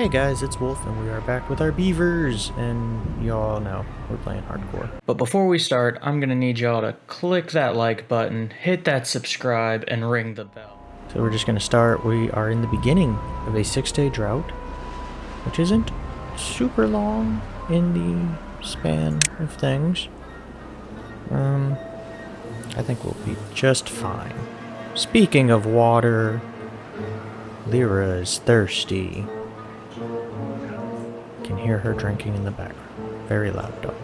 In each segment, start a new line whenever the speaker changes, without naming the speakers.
Hey guys, it's Wolf, and we are back with our beavers, and y'all know we're playing hardcore. But before we start, I'm gonna need y'all to click that like button, hit that subscribe, and ring the bell. So we're just gonna start. We are in the beginning of a six-day drought, which isn't super long in the span of things. Um, I think we'll be just fine. Speaking of water, Lyra is thirsty hear her drinking in the background. Very loud dog.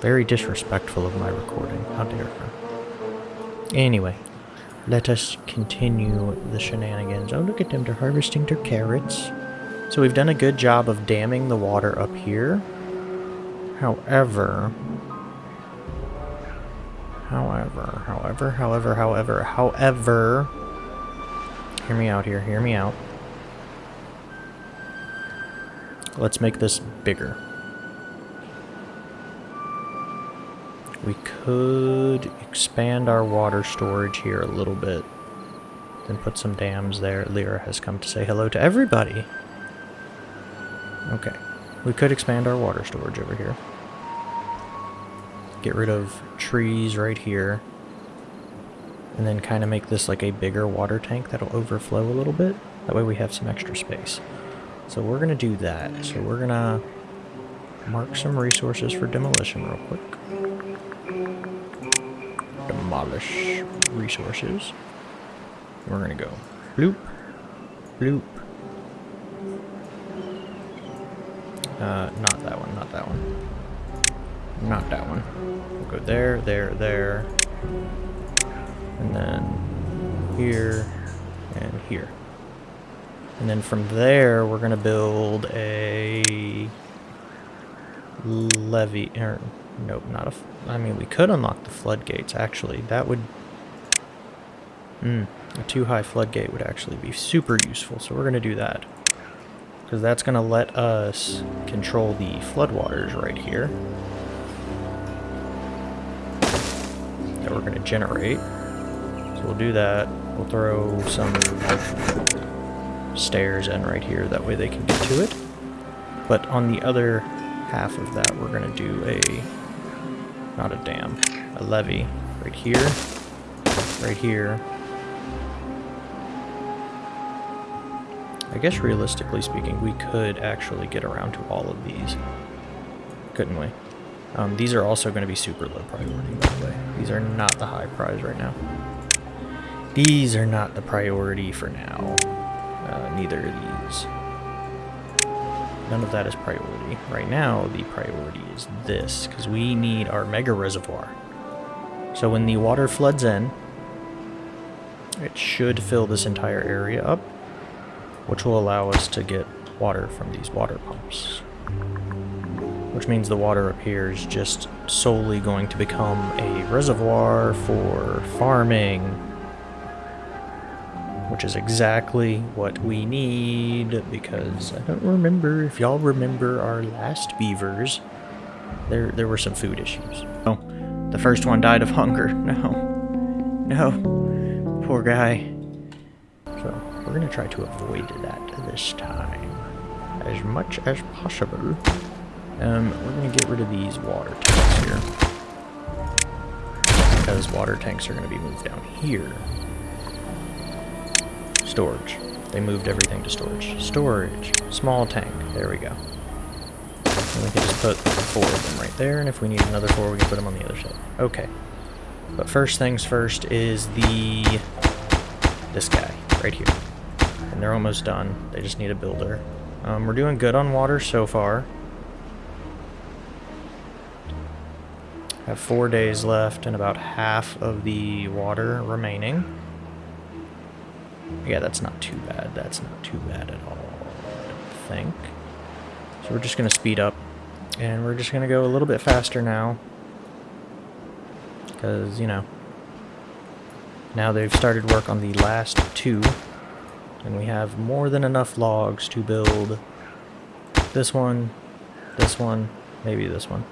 Very disrespectful of my recording. How dare her. Anyway, let us continue the shenanigans. Oh, look at them. They're harvesting their carrots. So we've done a good job of damming the water up here. However... However, however, however, however, however... Hear me out here, hear me out. Let's make this bigger. We could expand our water storage here a little bit. Then put some dams there. Lyra has come to say hello to everybody. Okay. We could expand our water storage over here. Get rid of trees right here. And then kind of make this like a bigger water tank that'll overflow a little bit. That way we have some extra space. So we're going to do that. So we're going to mark some resources for demolition real quick. Demolish resources. We're going to go bloop, bloop. Uh, not that one, not that one. Not that one. We'll go there, there, there. And then here and here. And then from there, we're going to build a levee. Or, nope, not a... I mean, we could unlock the floodgates, actually. That would... Hmm, a too high floodgate would actually be super useful, so we're going to do that. Because that's going to let us control the floodwaters right here. That we're going to generate. So we'll do that. We'll throw some stairs in right here, that way they can get to it. But on the other half of that, we're going to do a, not a dam, a levee right here, right here. I guess realistically speaking, we could actually get around to all of these, couldn't we? Um, these are also going to be super low priority, by the way. These are not the high prize right now. These are not the priority for now. Uh, neither of these. None of that is priority. Right now, the priority is this, because we need our mega reservoir. So when the water floods in, it should fill this entire area up, which will allow us to get water from these water pumps. Which means the water up here is just solely going to become a reservoir for farming, which is exactly what we need because I don't remember if y'all remember our last beavers. There, there were some food issues. Oh, the first one died of hunger. No, no, poor guy. So we're gonna try to avoid that this time as much as possible. Um, we're gonna get rid of these water tanks here because water tanks are gonna be moved down here Storage. They moved everything to storage. Storage. Small tank. There we go. And we can just put four of them right there, and if we need another four, we can put them on the other side. Okay. But first things first is the... this guy, right here. And they're almost done. They just need a builder. Um, we're doing good on water so far. Have four days left and about half of the water remaining. Yeah, that's not too bad. That's not too bad at all, I don't think. So we're just going to speed up. And we're just going to go a little bit faster now. Because, you know, now they've started work on the last two. And we have more than enough logs to build this one, this one, maybe this one.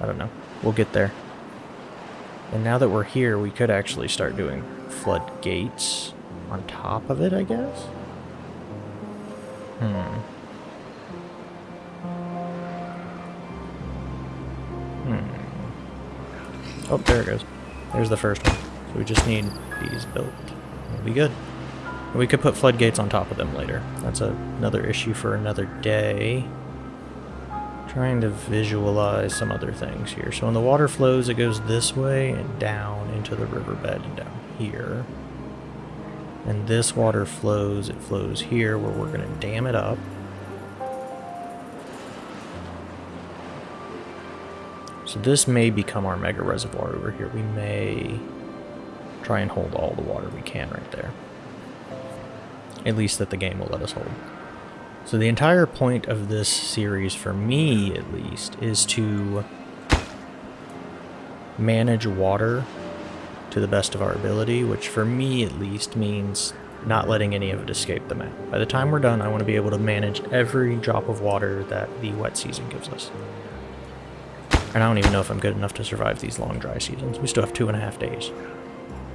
I don't know. We'll get there. And now that we're here, we could actually start doing floodgates on top of it, I guess? Hmm. Hmm. Oh, there it goes. There's the first one. So we just need these built. We'll be good. We could put floodgates on top of them later. That's a, another issue for another day. Trying to visualize some other things here. So when the water flows, it goes this way and down into the riverbed and down here. And this water flows, it flows here where we're going to dam it up. So this may become our mega reservoir over here. We may try and hold all the water we can right there. At least that the game will let us hold. So the entire point of this series, for me at least, is to manage water to the best of our ability, which for me at least means not letting any of it escape the map. By the time we're done, I want to be able to manage every drop of water that the wet season gives us. And I don't even know if I'm good enough to survive these long dry seasons. We still have two and a half days.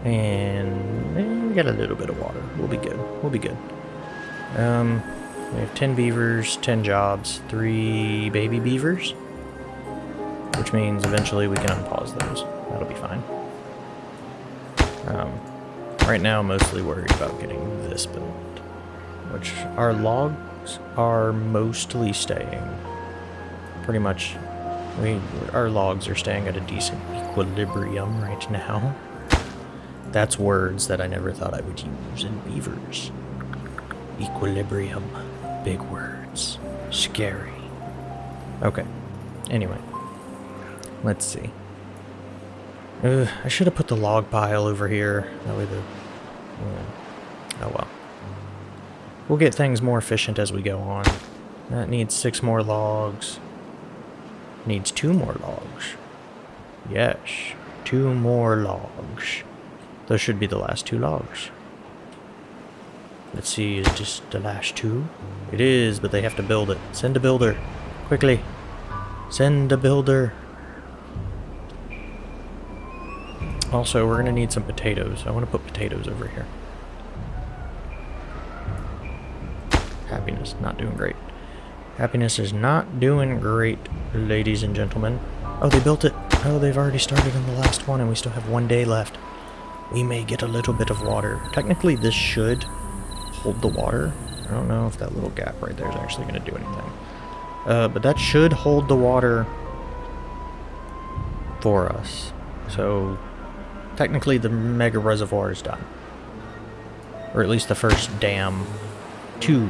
And we got a little bit of water. We'll be good. We'll be good. Um, we have 10 beavers, 10 jobs, 3 baby beavers. Which means eventually we can unpause those. That'll be fine. Um, right now, I'm mostly worried about getting this built. Which, our logs are mostly staying. Pretty much, we our logs are staying at a decent equilibrium right now. That's words that I never thought I would use in beavers. Equilibrium. Big words. Scary. Okay. Anyway. Let's see. Uh, I should have put the log pile over here. That way the... Yeah. Oh well. We'll get things more efficient as we go on. That needs six more logs. Needs two more logs. Yes. Two more logs. Those should be the last two logs. Let's see, is just the last two? It is, but they have to build it. Send a builder. Quickly. Send a builder. Also, we're going to need some potatoes. I want to put potatoes over here. Happiness, not doing great. Happiness is not doing great, ladies and gentlemen. Oh, they built it. Oh, they've already started on the last one, and we still have one day left. We may get a little bit of water. Technically, this should hold the water. I don't know if that little gap right there is actually going to do anything. Uh, but that should hold the water for us. So technically the mega reservoir is done. Or at least the first dam to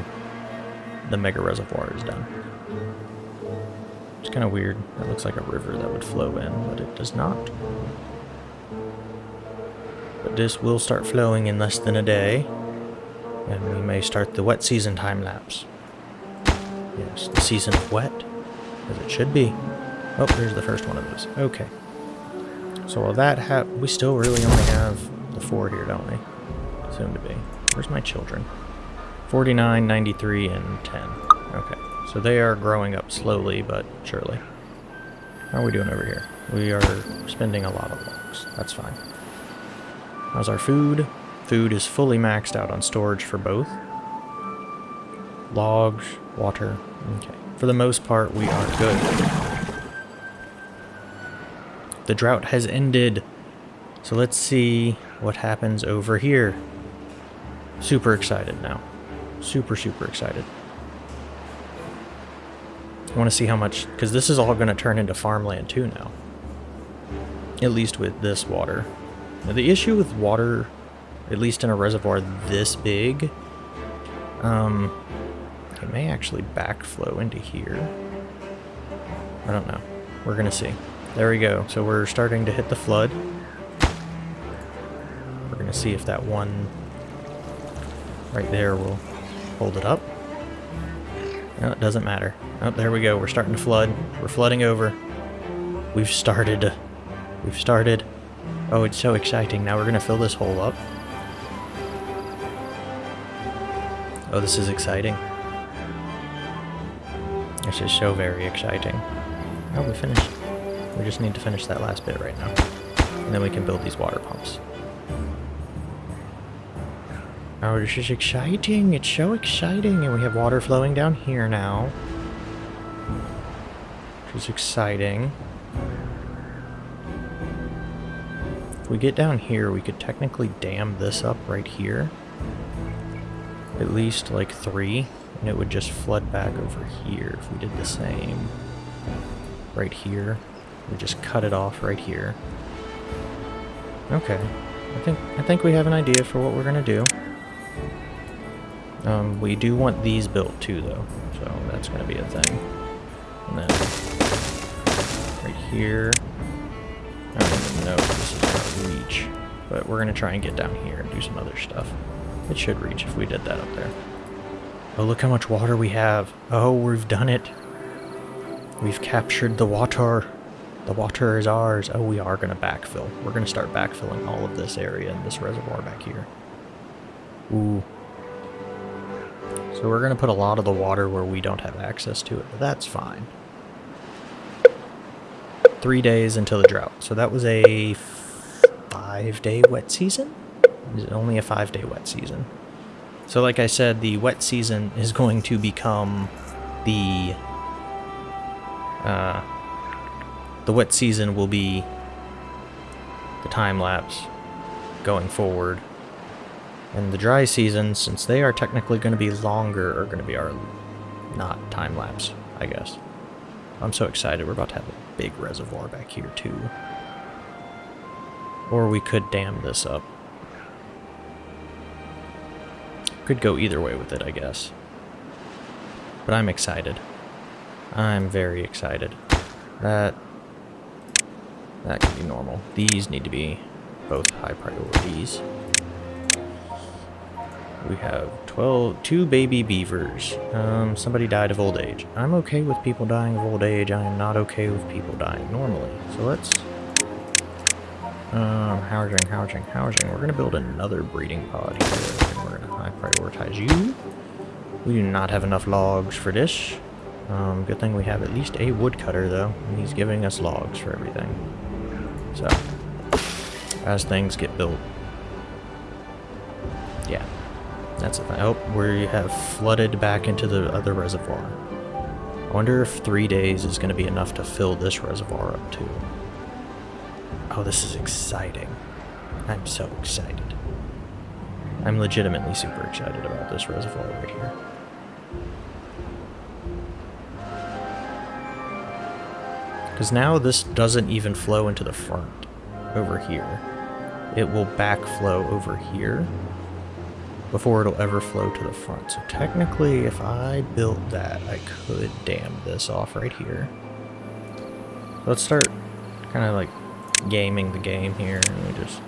the mega reservoir is done. It's kind of weird. That looks like a river that would flow in, but it does not. But this will start flowing in less than a day. And we may start the wet season time lapse. Yes, the season of wet, as it should be. Oh, there's the first one of those. Okay. So while that ha we still really only have the four here, don't we? Soon to be. Where's my children? 49, 93, and 10. Okay. So they are growing up slowly, but surely. How are we doing over here? We are spending a lot of logs. That's fine. How's our food? Food is fully maxed out on storage for both. Logs, water. Okay. For the most part, we are good. The drought has ended. So let's see what happens over here. Super excited now. Super, super excited. I want to see how much... Because this is all going to turn into farmland too now. At least with this water. Now the issue with water at least in a reservoir this big, um, it may actually backflow into here. I don't know. We're going to see. There we go. So we're starting to hit the flood. We're going to see if that one right there will hold it up. No, it doesn't matter. Oh, there we go. We're starting to flood. We're flooding over. We've started. We've started. Oh, it's so exciting. Now we're going to fill this hole up. Oh, this is exciting. This is so very exciting. Oh, we finished. We just need to finish that last bit right now. And then we can build these water pumps. Oh, this is exciting. It's so exciting. And we have water flowing down here now. Which is exciting. If we get down here, we could technically dam this up right here. At least like three, and it would just flood back over here if we did the same. Right here. We just cut it off right here. Okay. I think I think we have an idea for what we're gonna do. Um, we do want these built too though, so that's gonna be a thing. And then right here. I don't even know if this is gonna reach, but we're gonna try and get down here and do some other stuff. It should reach if we did that up there. Oh, look how much water we have. Oh, we've done it. We've captured the water. The water is ours. Oh, we are going to backfill. We're going to start backfilling all of this area and this reservoir back here. Ooh. So we're going to put a lot of the water where we don't have access to it, that's fine. Three days until the drought. So that was a five-day wet season? Is it only a five-day wet season? So like I said, the wet season is going to become the... Uh, the wet season will be the time lapse going forward. And the dry season, since they are technically going to be longer, are going to be our not time lapse, I guess. I'm so excited. We're about to have a big reservoir back here, too. Or we could dam this up. Could go either way with it, I guess. But I'm excited. I'm very excited. That that can be normal. These need to be both high priorities. We have 12, two baby beavers. Um, somebody died of old age. I'm okay with people dying of old age. I am not okay with people dying normally. So let's... Um, housing, housing, housing. We're going to build another breeding pod here. We're going to high prioritize you. We do not have enough logs for this. Um, good thing we have at least a woodcutter, though. And he's giving us logs for everything. So, as things get built, yeah, that's thing. Oh, we have flooded back into the other reservoir. I wonder if three days is going to be enough to fill this reservoir up too. Oh, this is exciting. I'm so excited. I'm legitimately super excited about this reservoir right here. Because now this doesn't even flow into the front over here. It will backflow over here before it'll ever flow to the front. So technically, if I built that, I could dam this off right here. Let's start kind of like gaming the game here. And we just,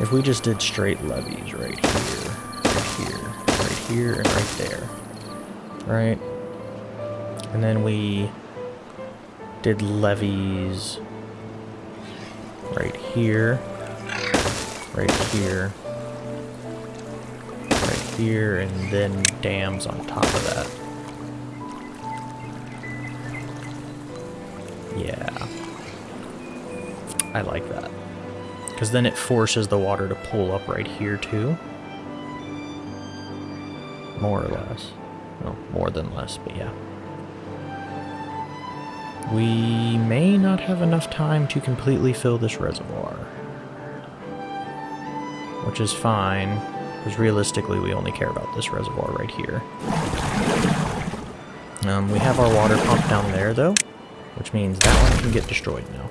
if we just did straight levees right here, right here, right here, and right there, right? And then we did levees right here, right here, right here, and then dams on top of that. Yeah. I like that. Because then it forces the water to pull up right here too. More or less. Well, more than less, but yeah. We may not have enough time to completely fill this reservoir. Which is fine, because realistically we only care about this reservoir right here. Um, we have our water pump down there though, which means that one can get destroyed now.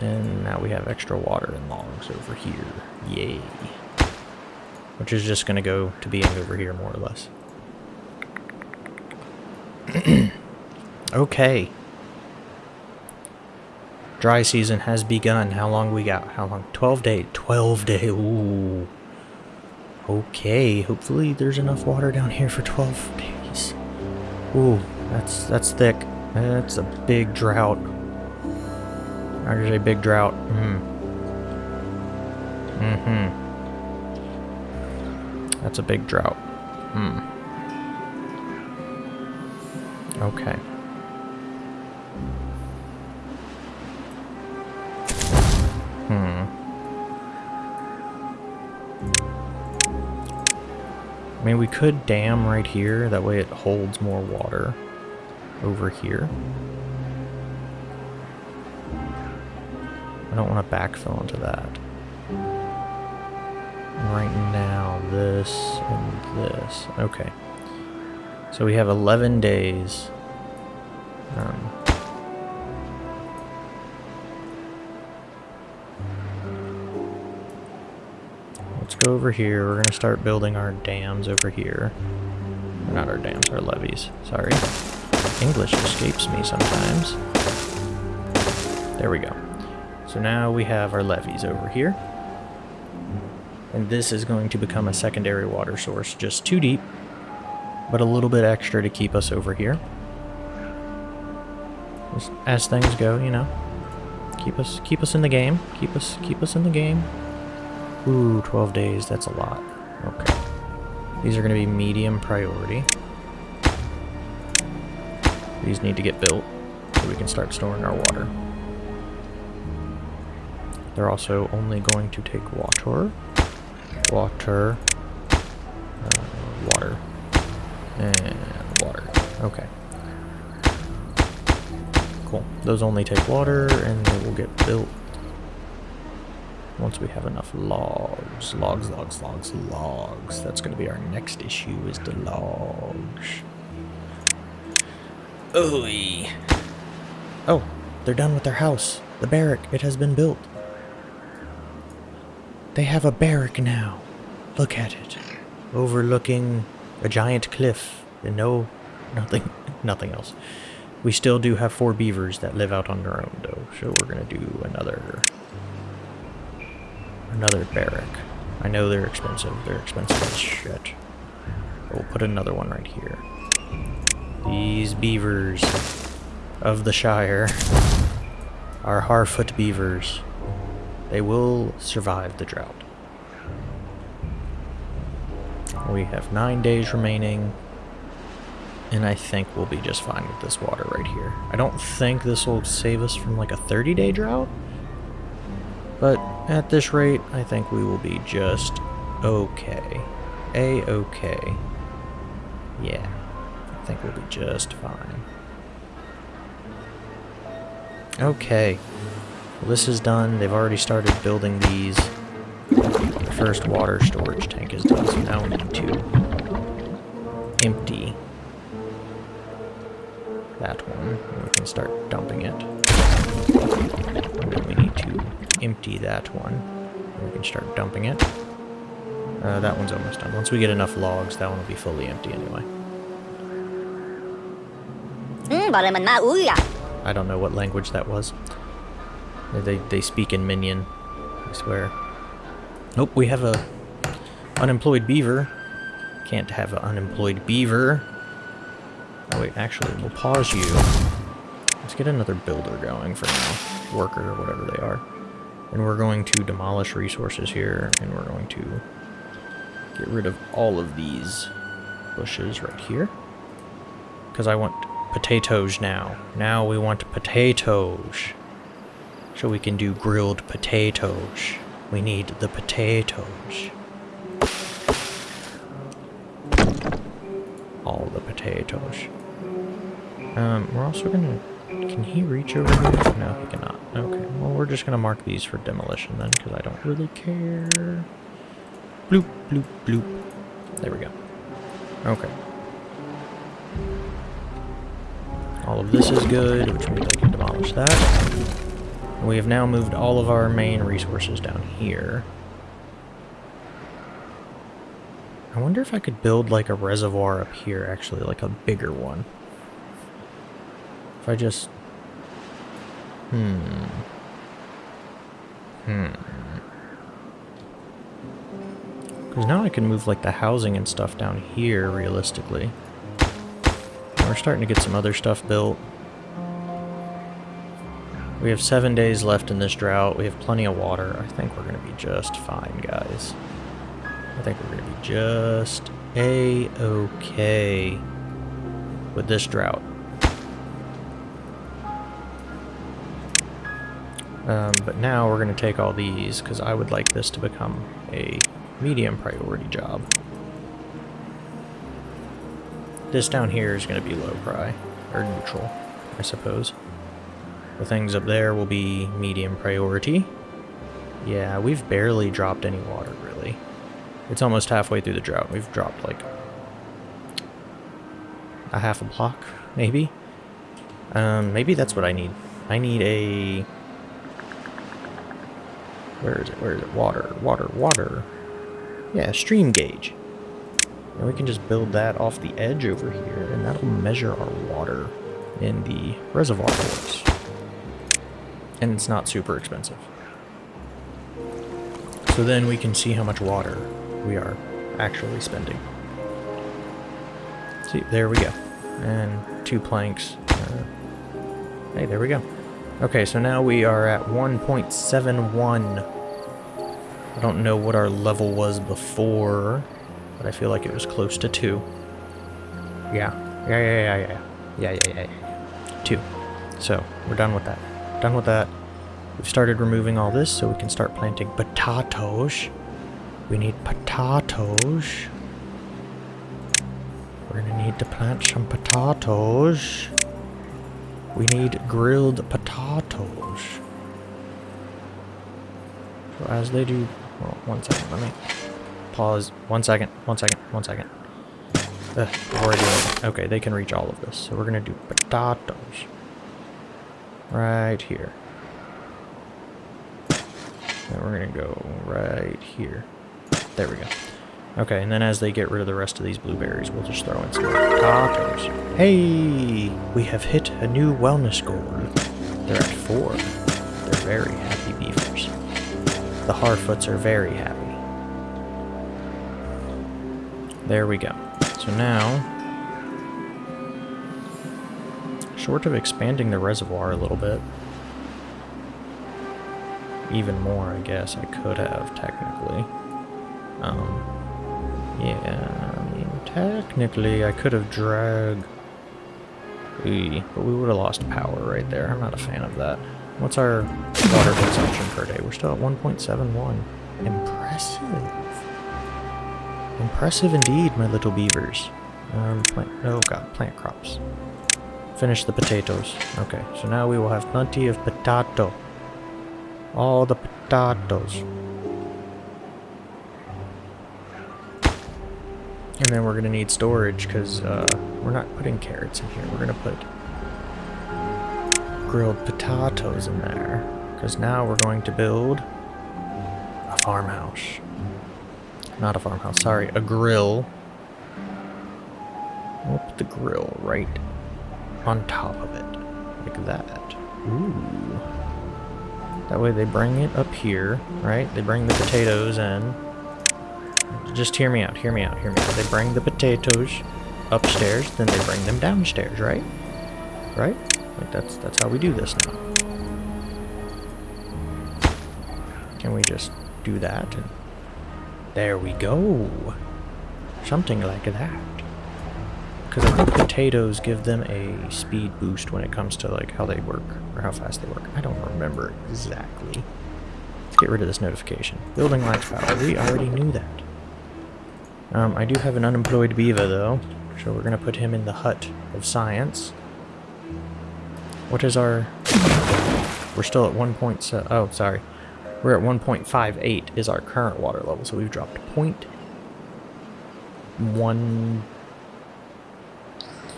And now we have extra water and logs over here. Yay. Which is just going to go to being over here more or less. Okay. Dry season has begun. How long we got? How long? 12 day. 12 day. Ooh. Okay. Hopefully there's enough water down here for 12 days. Ooh, that's that's thick. That's a big drought. There's a big drought. Mm. Mm-hmm. That's a big drought. Hmm. Okay. Mean, we could dam right here. That way it holds more water over here. I don't want to backfill into that. Right now, this and this. Okay. So we have 11 days. Um, over here. We're going to start building our dams over here. Not our dams, our levees. Sorry. English escapes me sometimes. There we go. So now we have our levees over here. And this is going to become a secondary water source, just too deep, but a little bit extra to keep us over here. Just as things go, you know. Keep us keep us in the game. Keep us keep us in the game. Ooh, 12 days, that's a lot. Okay. These are going to be medium priority. These need to get built so we can start storing our water. They're also only going to take water, water, uh, water, and water. Okay. Cool. Those only take water, and they will get built once we have enough logs. Logs, logs, logs, logs. That's going to be our next issue, is the logs. Ooh. Oh, they're done with their house. The barrack, it has been built. They have a barrack now. Look at it. Overlooking a giant cliff and no, nothing, nothing else. We still do have four beavers that live out on their own though, so we're gonna do another, another barrack. I know they're expensive. They're expensive as shit. We'll put another one right here. These beavers of the Shire are Harfoot beavers. They will survive the drought. We have nine days remaining. And I think we'll be just fine with this water right here. I don't think this will save us from like a 30 day drought. But at this rate, I think we will be just okay. A-okay. Yeah, I think we'll be just fine. Okay. Well, this is done. They've already started building these. The first water storage tank is done, so now we need to empty that one. We can start dumping it. And then we need to empty that one. We can start dumping it. Uh, that one's almost done. Once we get enough logs, that one will be fully empty anyway. I don't know what language that was. They, they speak in Minion, I swear. Nope, we have a unemployed beaver. Can't have an unemployed beaver. Oh wait, actually, we'll pause you. Let's get another builder going for now. Worker, or whatever they are. And we're going to demolish resources here, and we're going to get rid of all of these bushes right here. Because I want potatoes now. Now we want potatoes. So we can do grilled potatoes. We need the potatoes. All the potatoes. Um, we're also gonna... Can he reach over here? No, he cannot. Okay, well we're just gonna mark these for demolition then, because I don't really care. Bloop, bloop, bloop. There we go. Okay. All of this is good, which means I can demolish that. We have now moved all of our main resources down here. I wonder if I could build like a reservoir up here, actually, like a bigger one. If I just... Hmm. Hmm. Because now I can move like the housing and stuff down here, realistically. We're starting to get some other stuff built. We have seven days left in this drought. We have plenty of water. I think we're going to be just fine, guys. I think we're going to be just a-okay with this drought. Um, but now we're going to take all these because I would like this to become a medium priority job. This down here is going to be low pri, or neutral, I suppose. The things up there will be medium priority. Yeah, we've barely dropped any water, really. It's almost halfway through the drought. We've dropped like a half a block, maybe. Um, maybe that's what I need. I need a... Where is it? Where is it? Water, water, water. Yeah, stream gauge. And we can just build that off the edge over here, and that'll measure our water in the reservoir ports. And it's not super expensive. So then we can see how much water we are actually spending. See, there we go. And two planks. Uh, hey, there we go. Okay, so now we are at 1.71. I don't know what our level was before, but I feel like it was close to 2. Yeah. Yeah, yeah, yeah, yeah. Yeah, yeah, yeah, yeah. 2. So, we're done with that. Done with that. We've started removing all this so we can start planting potatoes. We need potatoes. We're gonna need to plant some potatoes. We need grilled potatoes. So as they do... Well, one second, let me pause. One second, one second, one second. Ugh, already okay, they can reach all of this. So we're gonna do potatoes. Right here. And we're gonna go right here. There we go. Okay, and then as they get rid of the rest of these blueberries, we'll just throw in some potatoes. Hey! We have hit a new wellness goal. They're at four. They're very happy beavers. The Harfoots are very happy. There we go. So now, short of expanding the reservoir a little bit, even more, I guess, I could have, technically. Um, yeah, I mean, technically, I could have dragged... But we would have lost power right there. I'm not a fan of that. What's our water consumption per day? We're still at 1.71. Impressive. Impressive indeed, my little beavers. Um, plant, oh god, plant crops. Finish the potatoes. Okay, so now we will have plenty of potato. All the potatoes. And then we're going to need storage because uh, we're not putting carrots in here. We're going to put grilled potatoes in there. Because now we're going to build a farmhouse. Not a farmhouse, sorry, a grill. We'll put the grill right on top of it. Like that. Ooh. That way they bring it up here, right? They bring the potatoes in. Just hear me out, hear me out, hear me out. They bring the potatoes upstairs, then they bring them downstairs, right? Right? Like that's that's how we do this now. Can we just do that? And there we go. Something like that. Because I think potatoes give them a speed boost when it comes to like how they work or how fast they work. I don't remember exactly. Let's get rid of this notification. Building lights power. We already knew that. Um, I do have an unemployed beaver, though, so we're going to put him in the hut of science. What is our... We're still at 1.7... Oh, sorry. We're at 1.58 is our current water level, so we've dropped 0.13?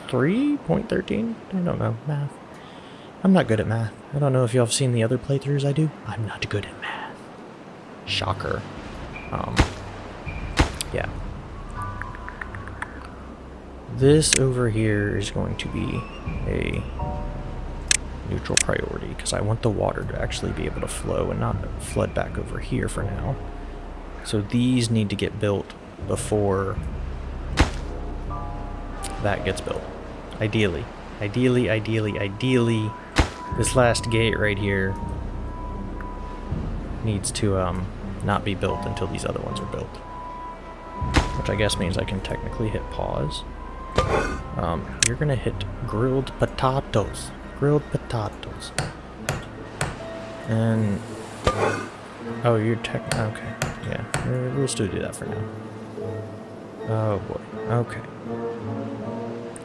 0.13? I don't know. Math. I'm not good at math. I don't know if y'all have seen the other playthroughs I do. I'm not good at math. Shocker. Um, yeah. This over here is going to be a neutral priority because I want the water to actually be able to flow and not flood back over here for now. So these need to get built before that gets built. Ideally. Ideally, ideally, ideally, this last gate right here needs to um, not be built until these other ones are built. Which I guess means I can technically hit pause. Um, you're gonna hit grilled potatoes. Grilled potatoes. And... Oh, you're tech... Okay. Yeah, we'll still do that for now. Oh boy. Okay.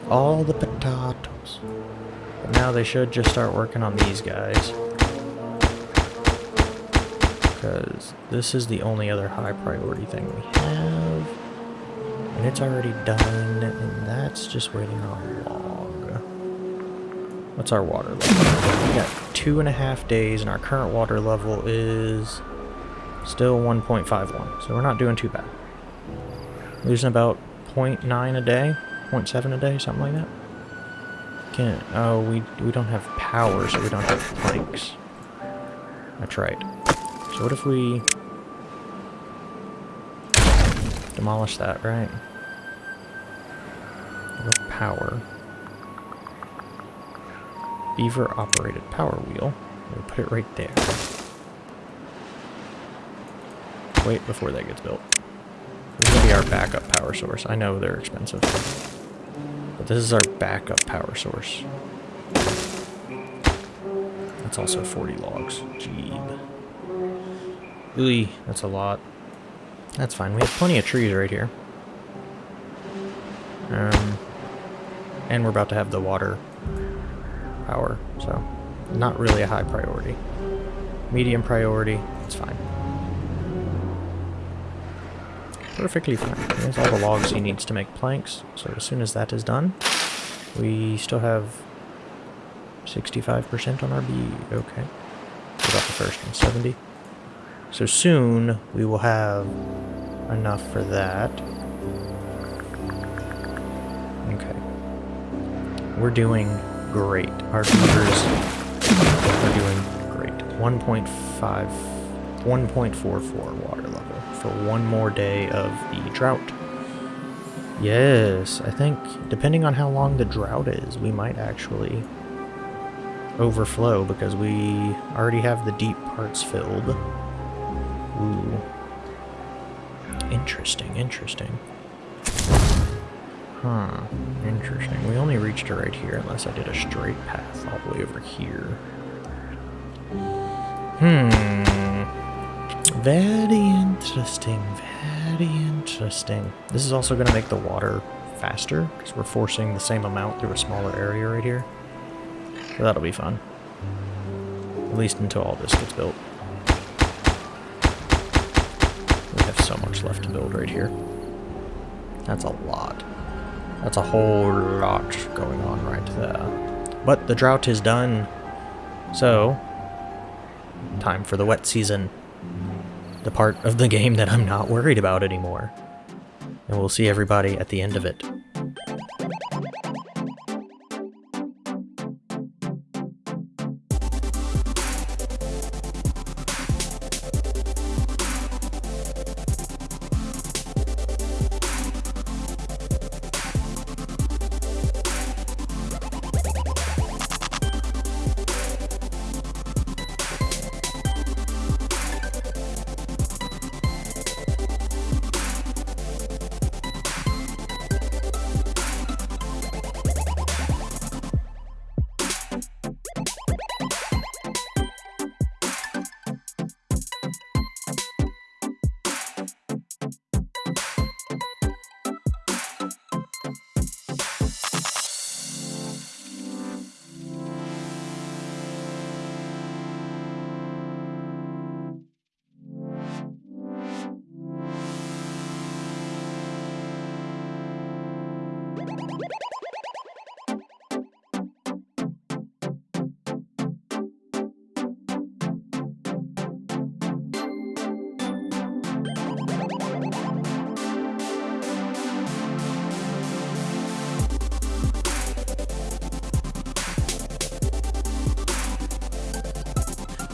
All the potatoes. But now they should just start working on these guys. Because this is the only other high priority thing we have. And it's already done, and that's just waiting on log. What's our water level? We got two and a half days, and our current water level is still 1.51. So we're not doing too bad. Losing about 0.9 a day, 0.7 a day, something like that. Can't. Oh, we we don't have power, so we don't have planks. That's right. So what if we demolish that, right? Power. Beaver operated power wheel. We'll put it right there. Wait before that gets built. This will be our backup power source. I know they're expensive. But this is our backup power source. That's also 40 logs. Jeeb. Ooh, that's a lot. That's fine. We have plenty of trees right here. Um, and we're about to have the water power, so not really a high priority. Medium priority, it's fine. Perfectly fine. There's all the logs he needs to make planks, so as soon as that is done, we still have 65% on our B. Okay. What about the first one? 70? So soon we will have enough for that. Okay. We're doing great. Our beavers are doing great. 1.5, 1.44 water level for one more day of the drought. Yes, I think depending on how long the drought is, we might actually overflow because we already have the deep parts filled. Interesting, interesting. Huh, interesting. We only reached it right here unless I did a straight path all the way over here. Hmm. Very interesting, very interesting. This is also going to make the water faster because we're forcing the same amount through a smaller area right here. So that'll be fun. At least until all this gets built. So much left to build right here. That's a lot. That's a whole lot going on right there. But the drought is done. So, time for the wet season. The part of the game that I'm not worried about anymore. And we'll see everybody at the end of it.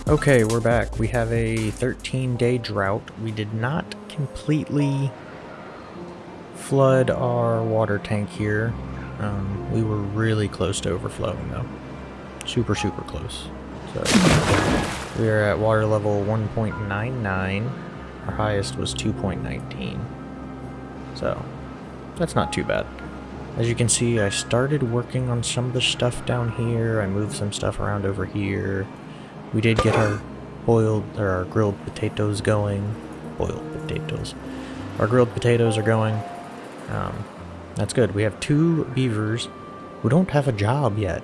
Okay, we're back. We have a 13 day drought. We did not completely flood our water tank here. Um, we were really close to overflowing though. Super, super close. So we are at water level 1.99. Our highest was 2.19. So that's not too bad. As you can see, I started working on some of the stuff down here. I moved some stuff around over here. We did get our boiled, or our grilled potatoes going. Boiled potatoes. Our grilled potatoes are going. Um, that's good. We have two beavers who don't have a job yet.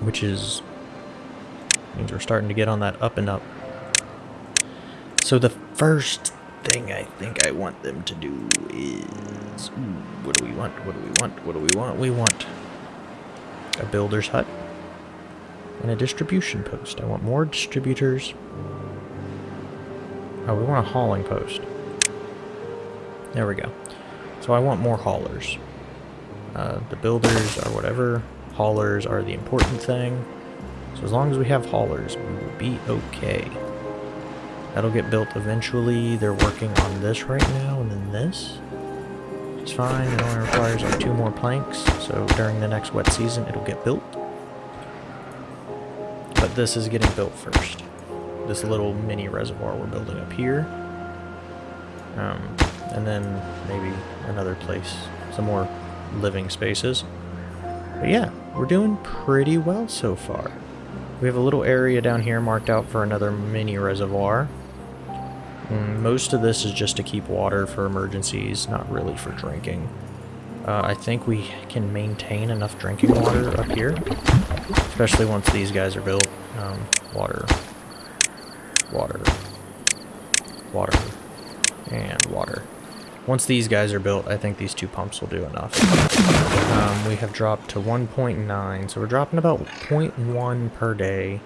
which is means we're starting to get on that up and up. So the first thing I think I want them to do is... Ooh, what do we want? What do we want? What do we want? We want a builder's hut and a distribution post. I want more distributors. Oh, we want a hauling post. There we go. So I want more haulers. Uh, the builders are whatever. Haulers are the important thing. So as long as we have haulers, we will be okay. That'll get built eventually. They're working on this right now, and then this. It's fine. It only requires like two more planks, so during the next wet season, it'll get built. But this is getting built first. This little mini reservoir we're building up here. Um, and then maybe another place, some more living spaces. But yeah, we're doing pretty well so far. We have a little area down here marked out for another mini reservoir. Mm, most of this is just to keep water for emergencies, not really for drinking. Uh, I think we can maintain enough drinking water up here, especially once these guys are built. Um, water, water, water, and water. Once these guys are built, I think these two pumps will do enough. Um, we have dropped to 1.9, so we're dropping about 0.1 per day.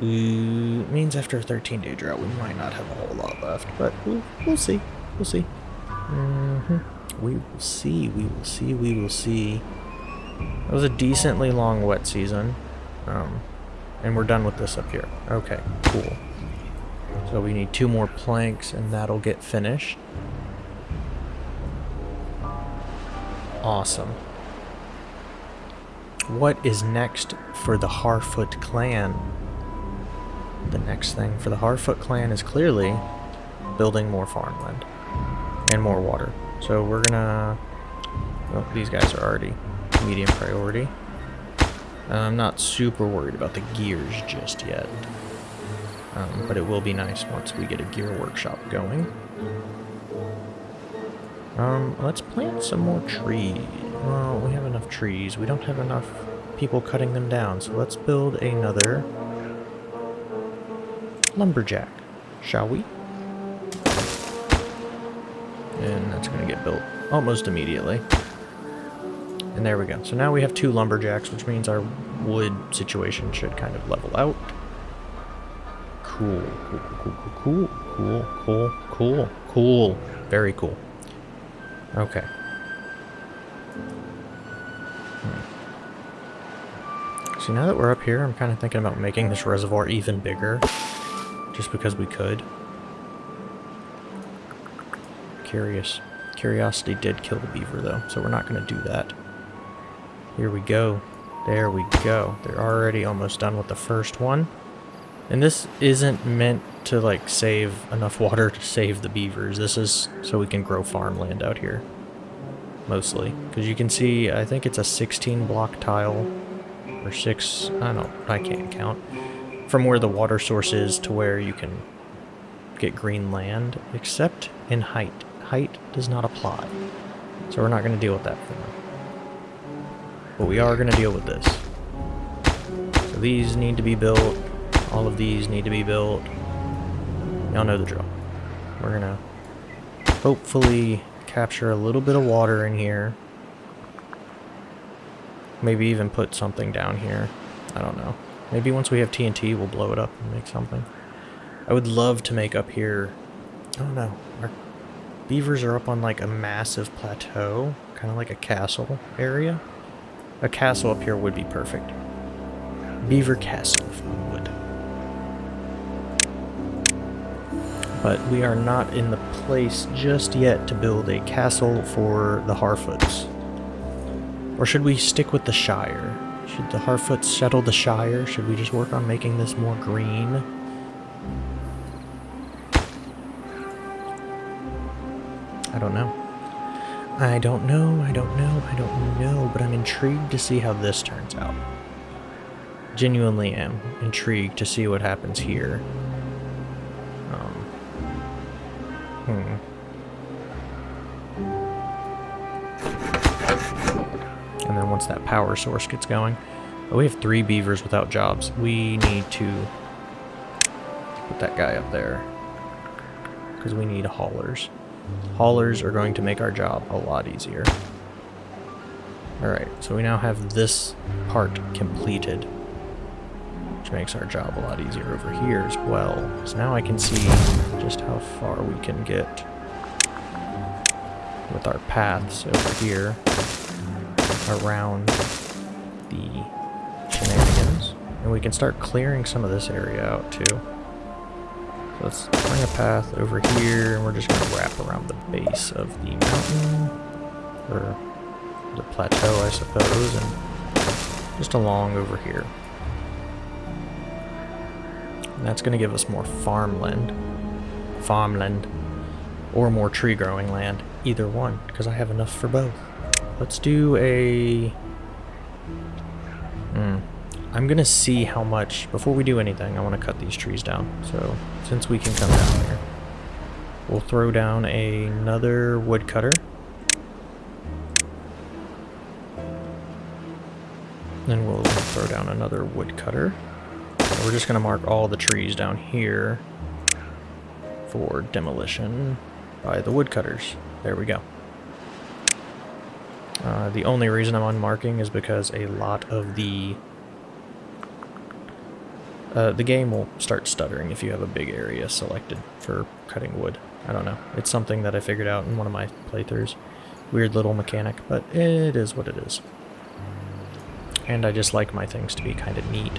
Ooh, means after a 13 day drought, we might not have a whole lot left, but we'll, we'll see. We'll see. Mm -hmm. We will see. We will see. We will see. It was a decently long wet season. Um, and we're done with this up here. Okay, cool. So we need two more planks and that'll get finished. Awesome. What is next for the Harfoot clan? the next thing for the Harfoot clan is clearly building more farmland and more water. So we're gonna... Well, these guys are already medium priority. I'm not super worried about the gears just yet. Um, but it will be nice once we get a gear workshop going. Um, let's plant some more trees. Well, we have enough trees. We don't have enough people cutting them down, so let's build another lumberjack, shall we? And that's going to get built almost immediately. And there we go. So now we have two lumberjacks, which means our wood situation should kind of level out. Cool, cool, cool, cool, cool, cool, cool, cool. Very cool. Okay. Hmm. See, now that we're up here, I'm kind of thinking about making this reservoir even bigger just because we could. Curious. Curiosity did kill the beaver, though, so we're not going to do that. Here we go. There we go. They're already almost done with the first one. And this isn't meant to, like, save enough water to save the beavers. This is so we can grow farmland out here. Mostly. Because you can see, I think it's a 16 block tile. Or 6, I don't, I can't count from where the water source is to where you can get green land, except in height. Height does not apply. So we're not going to deal with that for now. But we are going to deal with this. So these need to be built. All of these need to be built. Y'all know the drill. We're going to hopefully capture a little bit of water in here. Maybe even put something down here. I don't know. Maybe once we have TNT, we'll blow it up and make something. I would love to make up here... I don't know. Our beavers are up on like a massive plateau. Kind of like a castle area. A castle up here would be perfect. Beaver Castle, if we would. But we are not in the place just yet to build a castle for the Harfoots. Or should we stick with the Shire? Should the Harfoots settle the Shire? Should we just work on making this more green? I don't know. I don't know, I don't know, I don't know, but I'm intrigued to see how this turns out. Genuinely am intrigued to see what happens here. Um, hmm. And then once that power source gets going, Oh, we have three beavers without jobs. We need to put that guy up there. Because we need haulers. Haulers are going to make our job a lot easier. Alright, so we now have this part completed. Which makes our job a lot easier over here as well. So now I can see just how far we can get with our paths over here around the shenanigans. And we can start clearing some of this area out too. Let's bring a path over here and we're just going to wrap around the base of the mountain. Or the plateau, I suppose, and just along over here. And that's going to give us more farmland. Farmland. Or more tree growing land. Either one, because I have enough for both. Let's do a... I'm going to see how much... Before we do anything, I want to cut these trees down. So, since we can come down here, we'll throw down another woodcutter. Then we'll throw down another woodcutter. We're just going to mark all the trees down here for demolition by the woodcutters. There we go. Uh, the only reason I'm unmarking is because a lot of the... Uh, the game will start stuttering if you have a big area selected for cutting wood. I don't know. It's something that I figured out in one of my playthroughs. Weird little mechanic, but it is what it is. And I just like my things to be kind of neat.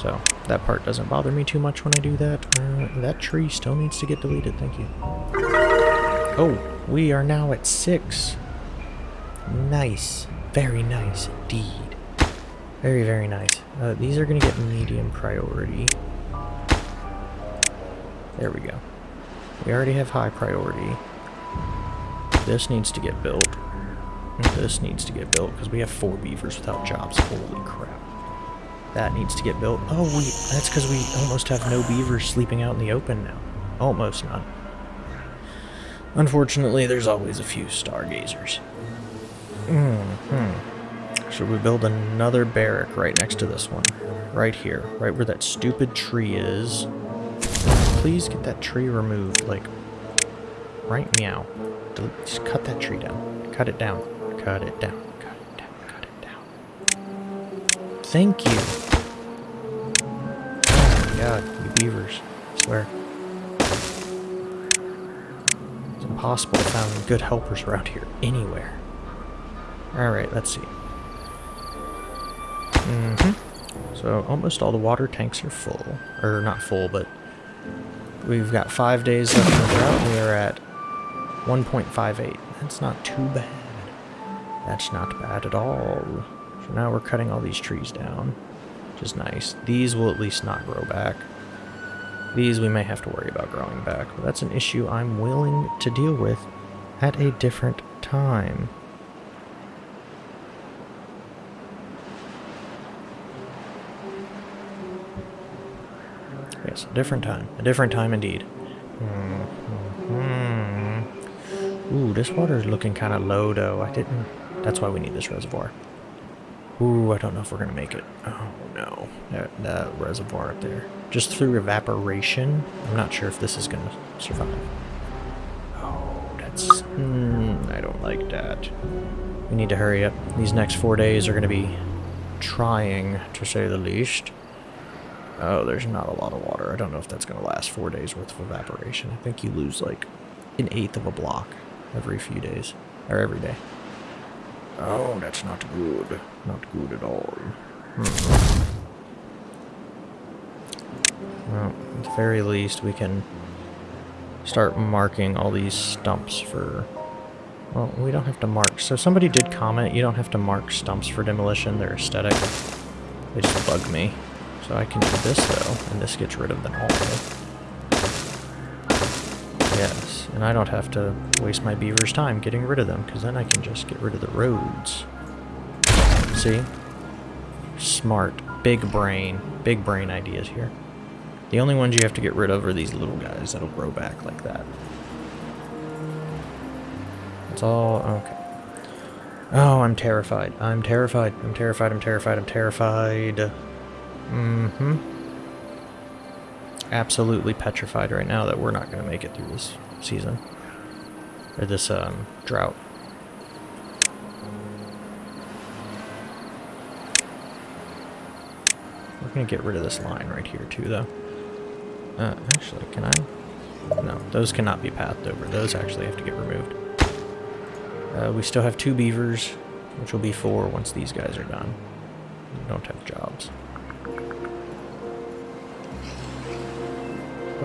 So that part doesn't bother me too much when I do that. Uh, that tree still needs to get deleted, thank you. Oh, we are now at six. Nice. Very nice indeed. Very, very nice. Uh, these are going to get medium priority. There we go. We already have high priority. This needs to get built. This needs to get built because we have four beavers without jobs. Holy crap. That needs to get built. Oh, we that's because we almost have no beavers sleeping out in the open now. Almost none. Unfortunately, there's always a few stargazers. Mm hmm. Should we build another barrack right next to this one? Right here. Right where that stupid tree is. Please get that tree removed. Like, right meow. Just cut that tree down. Cut it down. Cut it down. Cut it down. Cut it down. Thank you. Oh my god, you beavers. I swear. It's impossible to find good helpers around here anywhere. Alright, let's see. Mm-hmm. So almost all the water tanks are full. Or not full, but we've got five days left in drought. We are at 1.58. That's not too bad. That's not bad at all. So now we're cutting all these trees down, which is nice. These will at least not grow back. These we may have to worry about growing back, but that's an issue I'm willing to deal with at a different time. Yes, a different time. A different time indeed. Mm -hmm. Ooh, this water is looking kind of low, though. I didn't... That's why we need this reservoir. Ooh, I don't know if we're going to make it. Oh, no. That, that reservoir up there. Just through evaporation, I'm not sure if this is going to survive. Oh, that's... Mm, I don't like that. We need to hurry up. These next four days are going to be trying, to say the least. Oh, there's not a lot of water. I don't know if that's going to last four days worth of evaporation. I think you lose like an eighth of a block every few days, or every day. Oh, that's not good. Not good at all. Hmm. Well, at the very least, we can start marking all these stumps for... Well, we don't have to mark. So somebody did comment, you don't have to mark stumps for demolition. They're aesthetic. They just bug me. So I can do this though, and this gets rid of them all. Yes, and I don't have to waste my beaver's time getting rid of them, because then I can just get rid of the roads. See? Smart. Big brain. Big brain ideas here. The only ones you have to get rid of are these little guys that'll grow back like that. That's all, okay. Oh, I'm terrified. I'm terrified. I'm terrified. I'm terrified. I'm terrified. Mm-hmm. Absolutely petrified right now that we're not going to make it through this season. Or this um, drought. We're going to get rid of this line right here too, though. Uh, actually, can I? No, those cannot be pathed over. Those actually have to get removed. Uh, we still have two beavers, which will be four once these guys are done. We don't have jobs.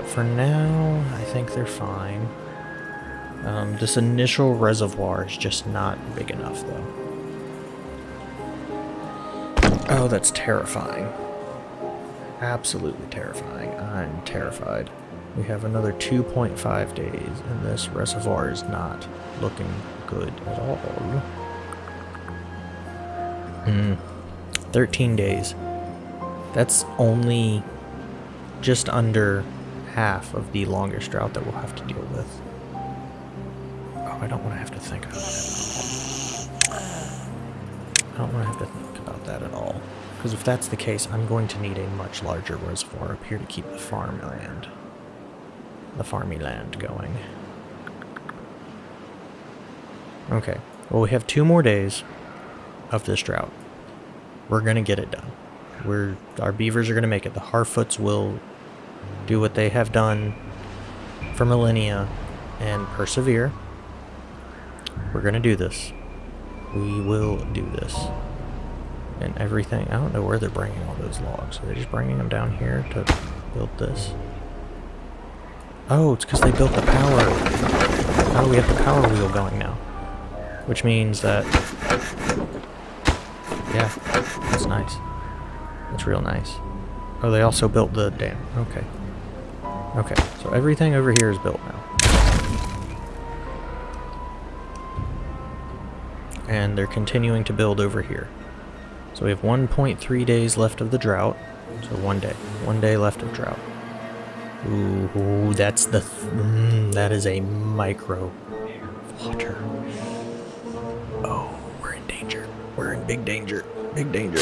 But for now, I think they're fine. Um, this initial reservoir is just not big enough, though. Oh, that's terrifying. Absolutely terrifying. I'm terrified. We have another 2.5 days, and this reservoir is not looking good at all. Hmm. 13 days. That's only just under half of the longest drought that we'll have to deal with. Oh, I don't want to have to think about that. I don't want to have to think about that at all. Because if that's the case, I'm going to need a much larger reservoir up here to keep the farmland, the farmy land going. Okay, well we have two more days of this drought. We're going to get it done. We're, our beavers are going to make it. The Harfoots will do what they have done for millennia and persevere. We're going to do this. We will do this. And everything. I don't know where they're bringing all those logs. Are they just bringing them down here to build this? Oh, it's because they built the power. Oh, we have the power wheel going now. Which means that... Yeah, that's nice. That's real nice. Oh, they also built the dam. Okay. Okay, so everything over here is built now. And they're continuing to build over here. So we have 1.3 days left of the drought. So one day. One day left of drought. Ooh, that's the... Th mm, that is a micro water. Oh, we're in danger. We're in big danger. Big danger.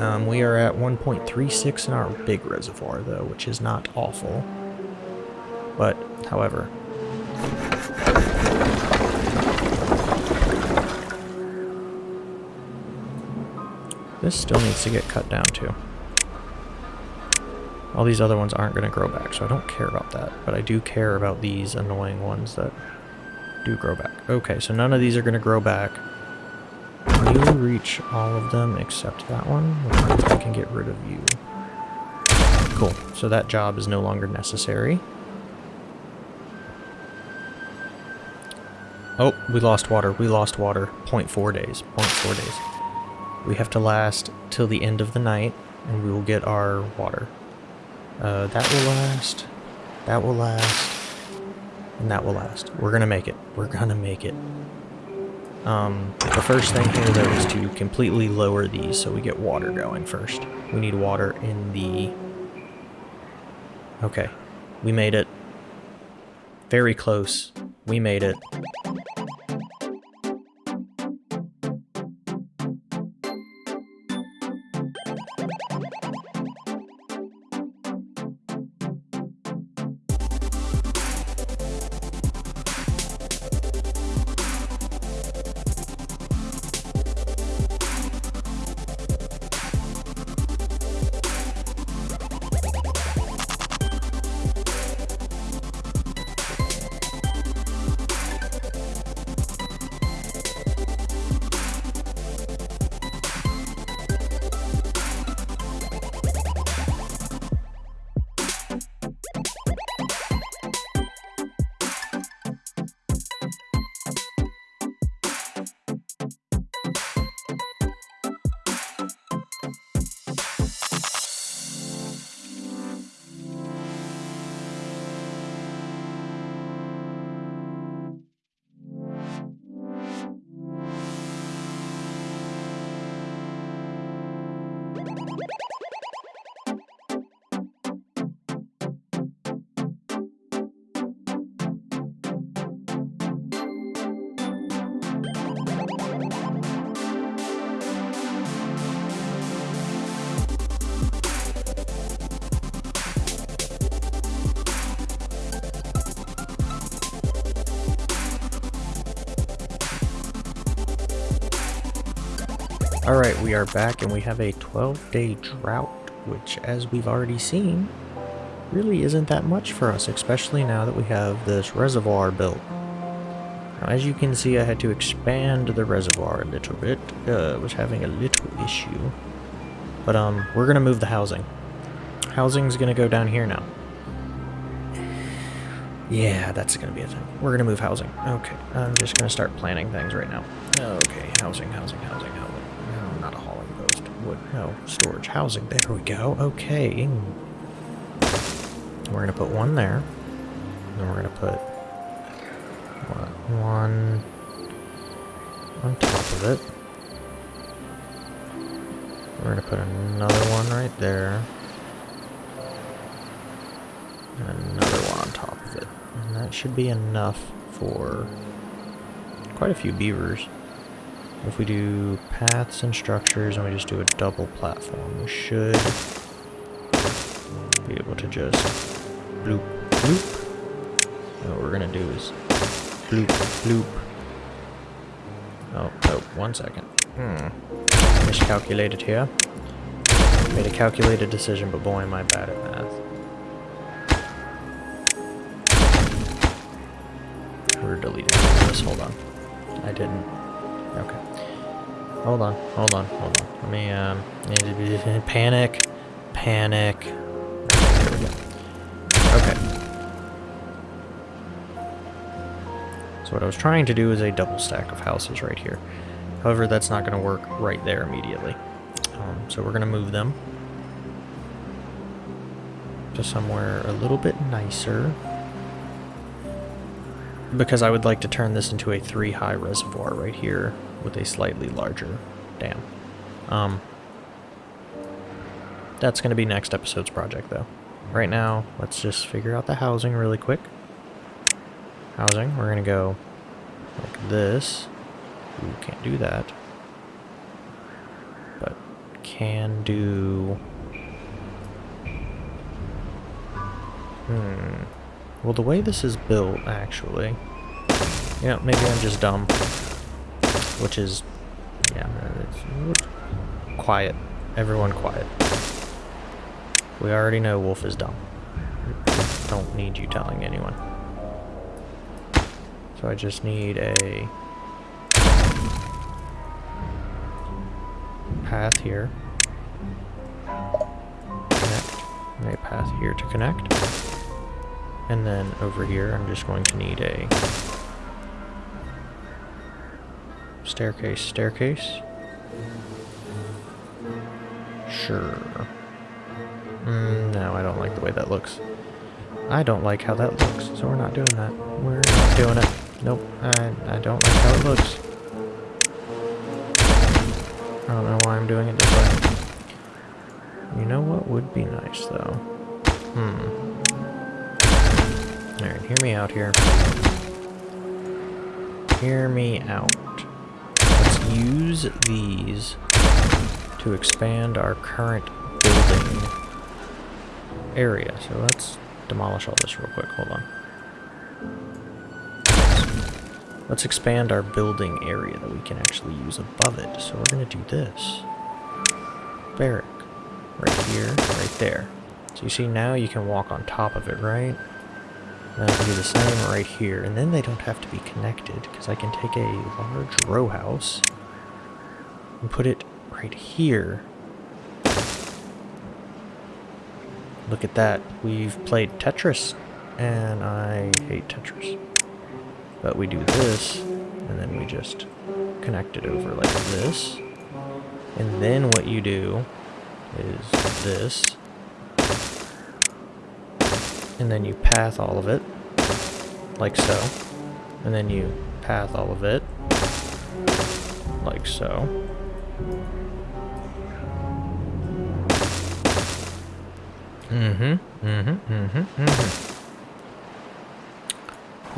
Um, we are at 1.36 in our big reservoir, though, which is not awful. But, however... This still needs to get cut down, too. All these other ones aren't going to grow back, so I don't care about that. But I do care about these annoying ones that do grow back. Okay, so none of these are going to grow back. You reach all of them except that one? I can get rid of you. Cool. So that job is no longer necessary. Oh, we lost water. We lost water. 0.4 days. 0.4 days. We have to last till the end of the night, and we will get our water. Uh, that will last. That will last. And that will last. We're gonna make it. We're gonna make it. Um, the first thing here, though, is to completely lower these so we get water going first. We need water in the... Okay. We made it. Very close. We made it. Alright, we are back and we have a 12-day drought, which, as we've already seen, really isn't that much for us, especially now that we have this reservoir built. Now, as you can see, I had to expand the reservoir a little bit. Uh, was having a little issue. But, um, we're gonna move the housing. Housing's gonna go down here now. Yeah, that's gonna be a thing. We're gonna move housing. Okay, I'm just gonna start planning things right now. Okay, housing, housing, housing, post. What? No, storage, housing. There we go. Okay. We're gonna put one there. And we're gonna put what, one on top of it. We're gonna put another one right there. And another one on top of it. And that should be enough for quite a few beavers. If we do paths and structures and we just do a double platform, we should be able to just bloop, bloop. And what we're gonna do is bloop, bloop. Oh, oh, one second. Hmm. Miscalculated here. Made a calculated decision, but boy am I bad at math. We're deleting this, hold on. I didn't. Okay. Hold on, hold on, hold on. Let me, um, panic, panic. There we go. Okay. So what I was trying to do is a double stack of houses right here. However, that's not going to work right there immediately. Um, so we're going to move them to somewhere a little bit nicer. Because I would like to turn this into a three high reservoir right here with a slightly larger dam. Um, that's going to be next episode's project though. Right now, let's just figure out the housing really quick. Housing, we're going to go like this. Ooh, can't do that. But can do... Hmm. Well, the way this is built, actually... Yeah, maybe I'm just dumb. Which is... Yeah, it's... Quiet. Everyone quiet. We already know Wolf is dumb. Don't need you telling anyone. So I just need a path here. Connect. And a path here to connect. And then over here I'm just going to need a staircase, staircase. Sure. Mm, no, I don't like the way that looks. I don't like how that looks, so we're not doing that. We're not doing it. Nope, I, I don't like how it looks. I don't know why I'm doing it this way. You know what would be nice, though? Hmm. Alright, hear me out here. Hear me out. Let's use these to expand our current building area. So let's demolish all this real quick. Hold on. Let's expand our building area that we can actually use above it. So we're going to do this. Barrack. Right here, right there. So you see now you can walk on top of it, right? And I can do the same right here. And then they don't have to be connected because I can take a large row house and put it right here. Look at that. We've played Tetris and I hate Tetris. But we do this, and then we just connect it over like this. And then what you do is this. And then you path all of it, like so. And then you path all of it, like so. Mm-hmm, mm-hmm, mm-hmm, mm-hmm.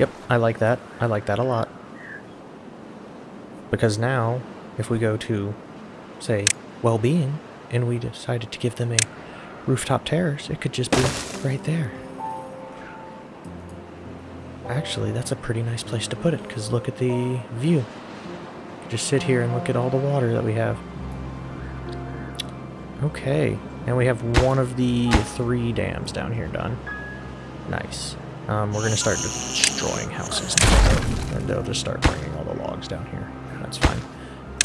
Yep, I like that. I like that a lot. Because now, if we go to, say, well-being, and we decided to give them a rooftop terrace, it could just be right there. Actually, that's a pretty nice place to put it, because look at the view. Just sit here and look at all the water that we have. Okay, and we have one of the three dams down here done. Nice. Um, we're going to start destroying houses now, and they'll just start bringing all the logs down here. That's fine.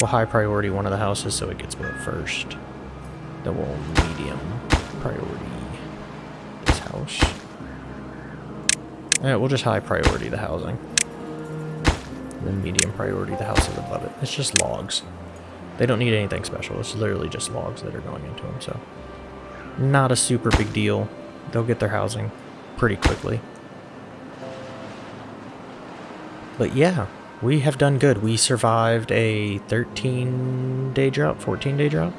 We'll high priority one of the houses so it gets built first. Then we'll medium priority this house. Yeah, we'll just high priority the housing. Then medium priority the houses above it. It's just logs. They don't need anything special. It's literally just logs that are going into them, so... Not a super big deal. They'll get their housing pretty quickly. But yeah, we have done good. We survived a 13-day drought, 14-day drought?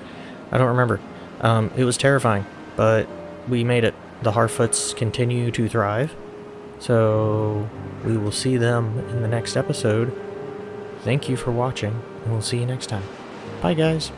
I don't remember. Um, it was terrifying, but we made it. The Harfoots continue to thrive. So we will see them in the next episode. Thank you for watching, and we'll see you next time. Bye, guys.